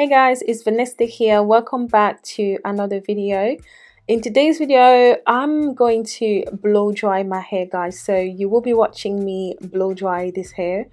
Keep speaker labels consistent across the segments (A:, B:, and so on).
A: Hey guys, it's Vanessa here. Welcome back to another video. In today's video, I'm going to blow dry my hair guys. So you will be watching me blow dry this hair.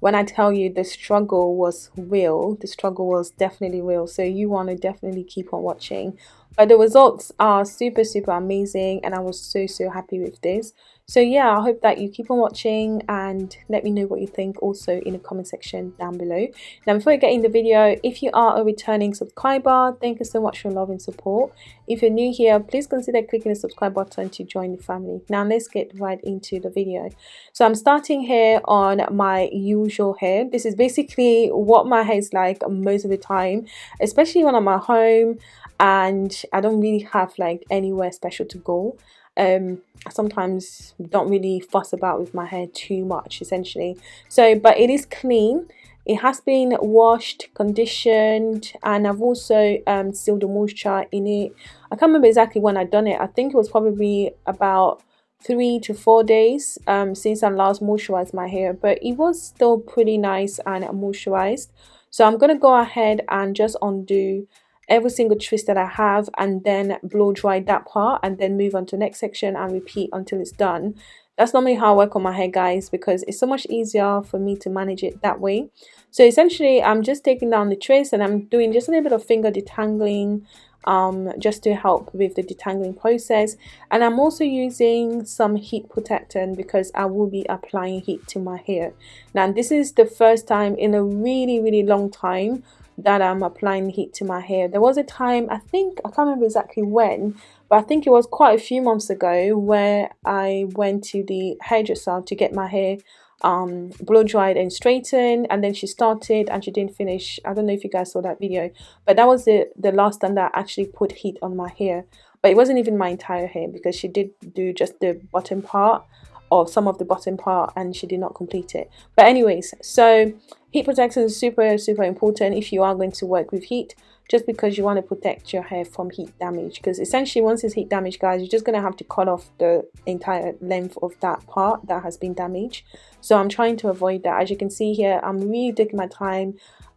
A: When I tell you the struggle was real, the struggle was definitely real. So you want to definitely keep on watching. But the results are super, super amazing and I was so, so happy with this. So yeah i hope that you keep on watching and let me know what you think also in the comment section down below. Now before i get in the video if you are a returning subscriber thank you so much for your love and support if you're new here please consider clicking the subscribe button to join the family. Now let's get right into the video. So i'm starting here on my usual hair. This is basically what my hair is like most of the time especially when i'm at home and i don't really have like anywhere special to go. Um sometimes don't really fuss about with my hair too much essentially. So but it is clean it has been washed conditioned and I've also um, sealed the moisture in it. I can't remember exactly when I done it. I think it was probably about three to four days um, since I last moisturized my hair but it was still pretty nice and moisturized. So I'm gonna go ahead and just undo every single twist that I have and then blow dry that part and then move on to the next section and repeat until it's done. That's normally how I work on my hair guys because it's so much easier for me to manage it that way. So essentially I'm just taking down the twist and I'm doing just a little bit of finger detangling um, just to help with the detangling process and I'm also using some heat protectant because I will be applying heat to my hair. Now this is the first time in a really really long time that I'm applying heat to my hair. There was a time, I think, I can't remember exactly when, but I think it was quite a few months ago where I went to the hairdresser to get my hair um, blow dried and straightened and then she started and she didn't finish. I don't know if you guys saw that video, but that was the, the last time that I actually put heat on my hair. But it wasn't even my entire hair because she did do just the bottom part or some of the bottom part and she did not complete it. But anyways, so Heat protection is super, super important if you are going to work with heat just because you want to protect your hair from heat damage. Because essentially once it's heat damage guys you're just going to have to cut off the entire length of that part that has been damaged. So I'm trying to avoid that. As you can see here I'm really taking my time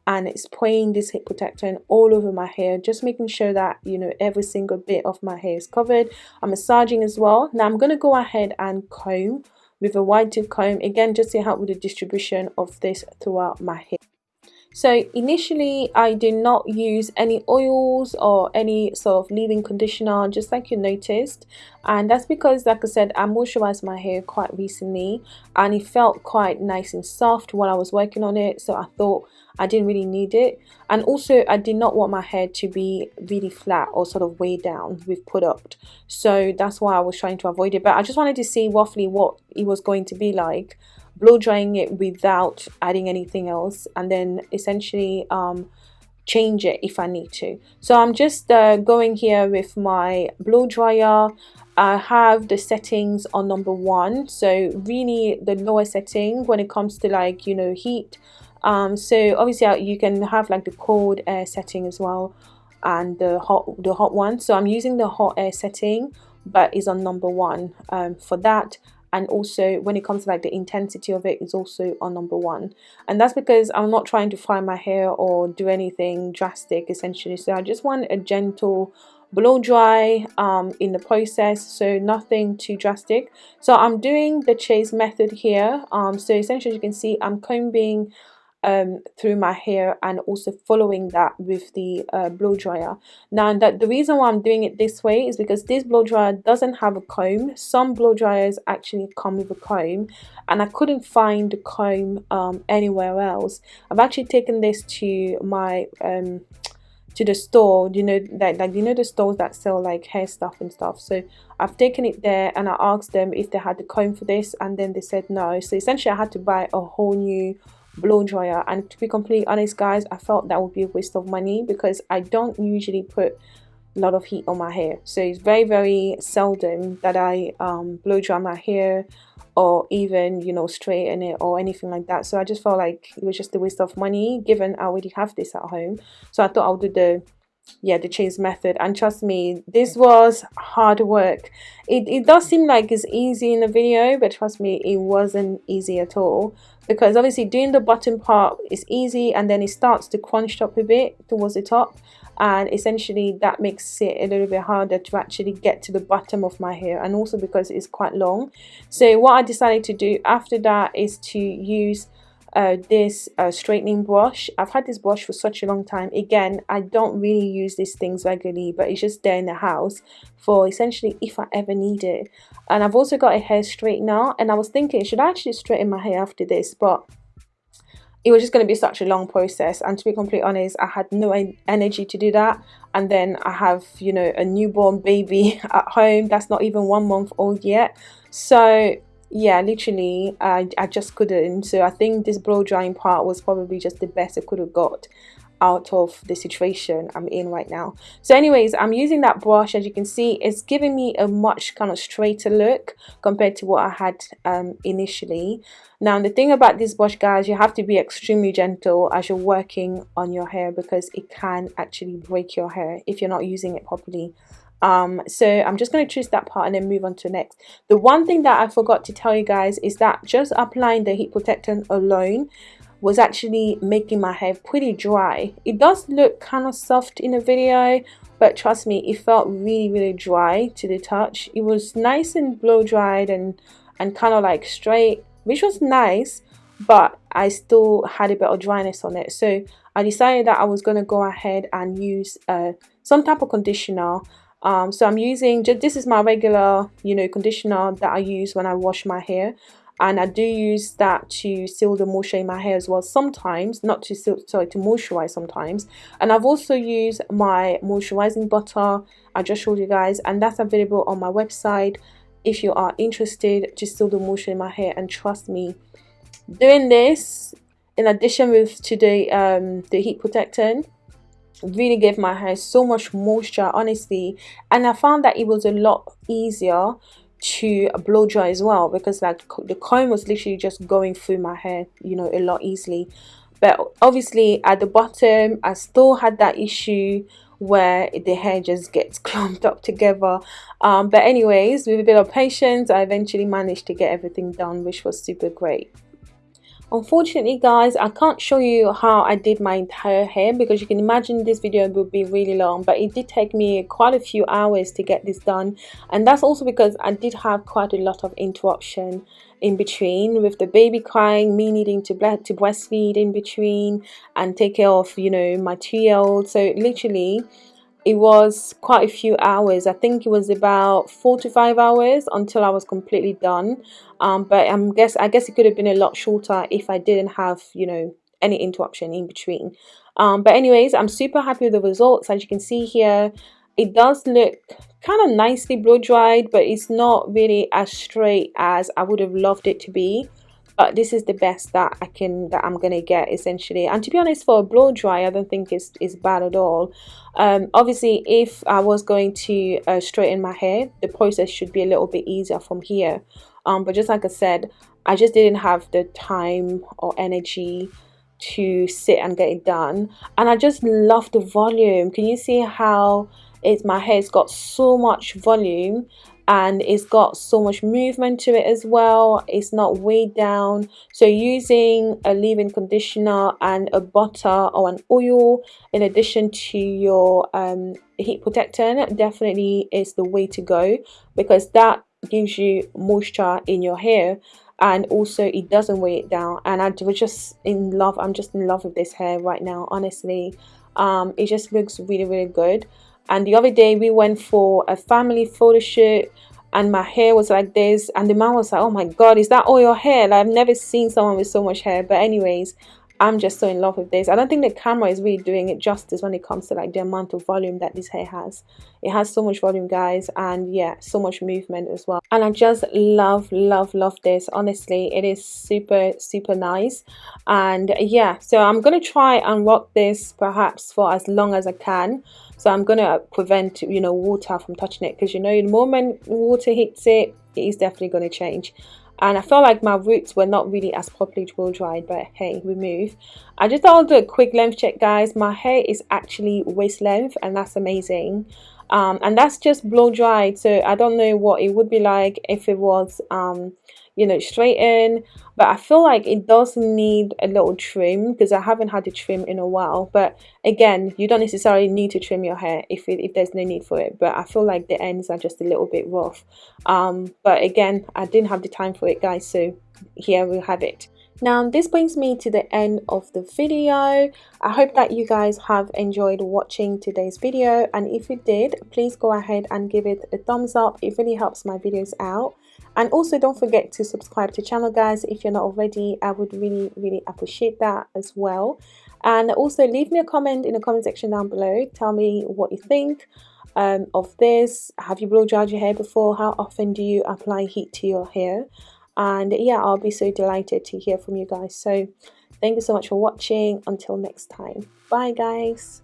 A: and it's spraying this heat protectant all over my hair just making sure that you know every single bit of my hair is covered. I'm massaging as well. Now I'm going to go ahead and comb with a wide tooth comb. Again just to help with the distribution of this throughout my hair so initially I did not use any oils or any sort of leave-in conditioner just like you noticed. And that's because like I said I moisturized my hair quite recently and it felt quite nice and soft while I was working on it so I thought I didn't really need it. And also I did not want my hair to be really flat or sort of weighed down with product. So that's why I was trying to avoid it. But I just wanted to see roughly what it was going to be like blow drying it without adding anything else and then essentially um, change it if I need to. So I'm just uh, going here with my blow dryer. I have the settings on number one so really the lower setting when it comes to like you know heat. Um, so obviously uh, you can have like the cold air setting as well and the hot the hot one. So I'm using the hot air setting but is on number one um, for that and also when it comes to like the intensity of it is also on number one. And that's because I'm not trying to fry my hair or do anything drastic essentially. So I just want a gentle blow dry um, in the process so nothing too drastic. So I'm doing the chase method here. Um, so essentially you can see I'm combing um, through my hair and also following that with the uh, blow dryer. Now that the reason why I'm doing it this way is because this blow dryer doesn't have a comb. Some blow dryers actually come with a comb and I couldn't find the comb um, anywhere else. I've actually taken this to my um, to the store you know that like you know the stores that sell like hair stuff and stuff so I've taken it there and I asked them if they had the comb for this and then they said no so essentially I had to buy a whole new blow dryer. And to be completely honest guys I felt that would be a waste of money because I don't usually put a lot of heat on my hair. So it's very very seldom that I um, blow dry my hair or even you know straighten it or anything like that. So I just felt like it was just a waste of money given I already have this at home. So I thought I'll do the yeah the chase method. And trust me this was hard work. It, it does seem like it's easy in the video but trust me it wasn't easy at all. Because obviously doing the bottom part is easy and then it starts to crunch up a bit towards the top. And essentially that makes it a little bit harder to actually get to the bottom of my hair. And also because it's quite long. So what I decided to do after that is to use uh, this uh, straightening brush. I've had this brush for such a long time. Again I don't really use these things regularly but it's just there in the house for essentially if I ever need it. And I've also got a hair straightener and I was thinking should I actually straighten my hair after this? But it was just going to be such a long process and to be completely honest I had no energy to do that. And then I have you know a newborn baby at home that's not even one month old yet. So yeah literally I, I just couldn't. So I think this blow drying part was probably just the best I could have got out of the situation I'm in right now. So anyways I'm using that brush. As you can see it's giving me a much kind of straighter look compared to what I had um, initially. Now the thing about this brush guys you have to be extremely gentle as you're working on your hair because it can actually break your hair if you're not using it properly um so i'm just going to choose that part and then move on to next. The one thing that i forgot to tell you guys is that just applying the heat protectant alone was actually making my hair pretty dry. It does look kind of soft in the video but trust me it felt really really dry to the touch. It was nice and blow dried and and kind of like straight which was nice but I still had a bit of dryness on it. So I decided that I was going to go ahead and use uh, some type of conditioner um, so I'm using just this is my regular you know conditioner that I use when I wash my hair. And I do use that to seal the moisture in my hair as well sometimes not to seal sorry to moisturize sometimes. And I've also used my moisturizing butter. I just showed you guys and that's available on my website. If you are interested to seal the moisture in my hair and trust me. Doing this in addition with to the um the heat protectant really gave my hair so much moisture honestly. And I found that it was a lot easier to blow dry as well because like the comb was literally just going through my hair you know a lot easily. But obviously at the bottom I still had that issue where the hair just gets clumped up together. Um, but anyways with a bit of patience I eventually managed to get everything done which was super great unfortunately guys i can't show you how i did my entire hair because you can imagine this video would be really long but it did take me quite a few hours to get this done. And that's also because i did have quite a lot of interruption in between with the baby crying me needing to to breastfeed in between and take care of you know my two-year-old. So literally it was quite a few hours. I think it was about four to five hours until i was completely done. Um, but i'm guess i guess it could have been a lot shorter if i didn't have you know any interruption in between. Um, but anyways i'm super happy with the results. As you can see here it does look kind of nicely blow dried but it's not really as straight as i would have loved it to be but this is the best that I can that I'm gonna get essentially. And to be honest for a blow dry I don't think it's, it's bad at all. Um, obviously if I was going to uh, straighten my hair the process should be a little bit easier from here. Um, but just like I said I just didn't have the time or energy to sit and get it done. And I just love the volume. Can you see how it's my hair's got so much volume and it's got so much movement to it as well. It's not weighed down. So using a leave-in conditioner and a butter or an oil in addition to your um, heat protectant definitely is the way to go because that gives you moisture in your hair and also it doesn't weigh it down. And I was just in love I'm just in love with this hair right now honestly. Um, it just looks really really good and the other day we went for a family photo shoot and my hair was like this and the man was like oh my god is that all your hair? Like, i've never seen someone with so much hair but anyways i'm just so in love with this. I don't think the camera is really doing it justice when it comes to like the amount of volume that this hair has. It has so much volume guys and yeah so much movement as well. And i just love love love this. Honestly it is super super nice. And yeah so i'm gonna try and rock this perhaps for as long as i can. So I'm going to prevent, you know, water from touching it because, you know, the moment water hits it, it is definitely going to change. And I felt like my roots were not really as properly blow dried but hey we move. I just thought I'll do a quick length check guys. My hair is actually waist length and that's amazing. Um, and that's just blow dried so I don't know what it would be like if it was um, you know straight in. But I feel like it does need a little trim because I haven't had a trim in a while. But again you don't necessarily need to trim your hair if, it, if there's no need for it. But I feel like the ends are just a little bit rough. Um, but again I didn't have the time for it guys. So here we have it. Now this brings me to the end of the video. I hope that you guys have enjoyed watching today's video. And if you did please go ahead and give it a thumbs up. It really helps my videos out and also don't forget to subscribe to channel guys if you're not already. I would really really appreciate that as well. And also leave me a comment in the comment section down below. Tell me what you think um, of this. Have you blow dried your hair before? How often do you apply heat to your hair? And yeah I'll be so delighted to hear from you guys. So thank you so much for watching. Until next time. Bye guys